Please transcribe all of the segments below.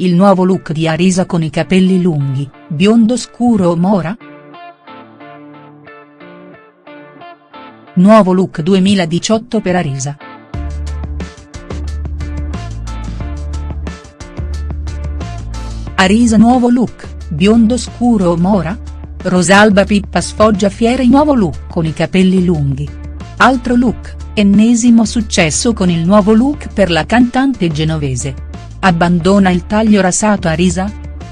Il nuovo look di Arisa con i capelli lunghi, biondo scuro o mora?. Nuovo look 2018 per Arisa. Arisa nuovo look, biondo scuro o mora?. Rosalba Pippa sfoggia fiera il nuovo look con i capelli lunghi. Altro look, ennesimo successo con il nuovo look per la cantante genovese. Abbandona il taglio rasato a risa?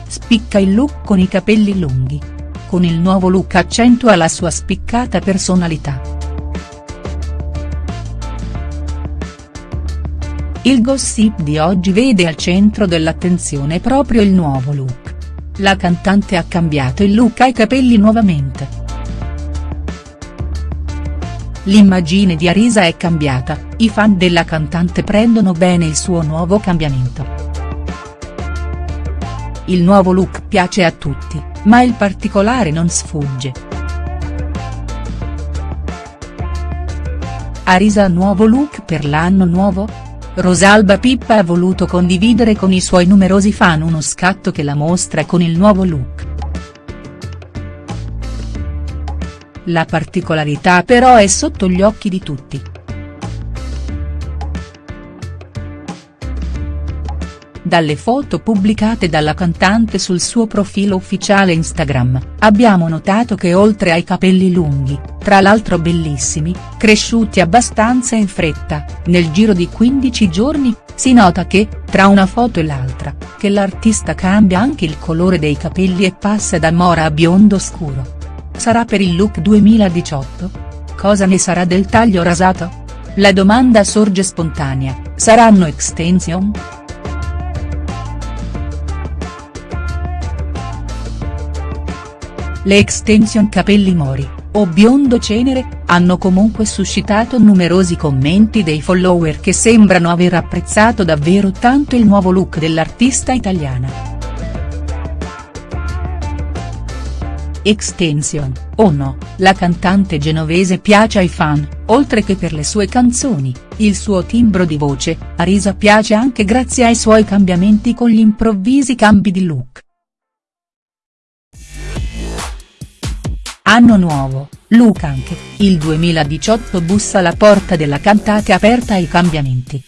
Spicca il look con i capelli lunghi. Con il nuovo look accentua la sua spiccata personalità. Il gossip di oggi vede al centro dell'attenzione proprio il nuovo look. La cantante ha cambiato il look ai capelli nuovamente. L'immagine di Arisa è cambiata, i fan della cantante prendono bene il suo nuovo cambiamento. Il nuovo look piace a tutti, ma il particolare non sfugge. Arisa nuovo look per l'anno nuovo?. Rosalba Pippa ha voluto condividere con i suoi numerosi fan uno scatto che la mostra con il nuovo look. La particolarità però è sotto gli occhi di tutti. Dalle foto pubblicate dalla cantante sul suo profilo ufficiale Instagram, abbiamo notato che oltre ai capelli lunghi, tra l'altro bellissimi, cresciuti abbastanza in fretta, nel giro di 15 giorni, si nota che, tra una foto e l'altra, che l'artista cambia anche il colore dei capelli e passa da mora a biondo scuro. Sarà per il look 2018? Cosa ne sarà del taglio rasato? La domanda sorge spontanea, saranno extension?. Le extension capelli mori, o biondo cenere, hanno comunque suscitato numerosi commenti dei follower che sembrano aver apprezzato davvero tanto il nuovo look dell'artista italiana. Extension, o no, la cantante genovese piace ai fan, oltre che per le sue canzoni, il suo timbro di voce, Arisa piace anche grazie ai suoi cambiamenti con gli improvvisi cambi di look. Anno nuovo, look anche, il 2018 bussa alla porta della cantante aperta ai cambiamenti.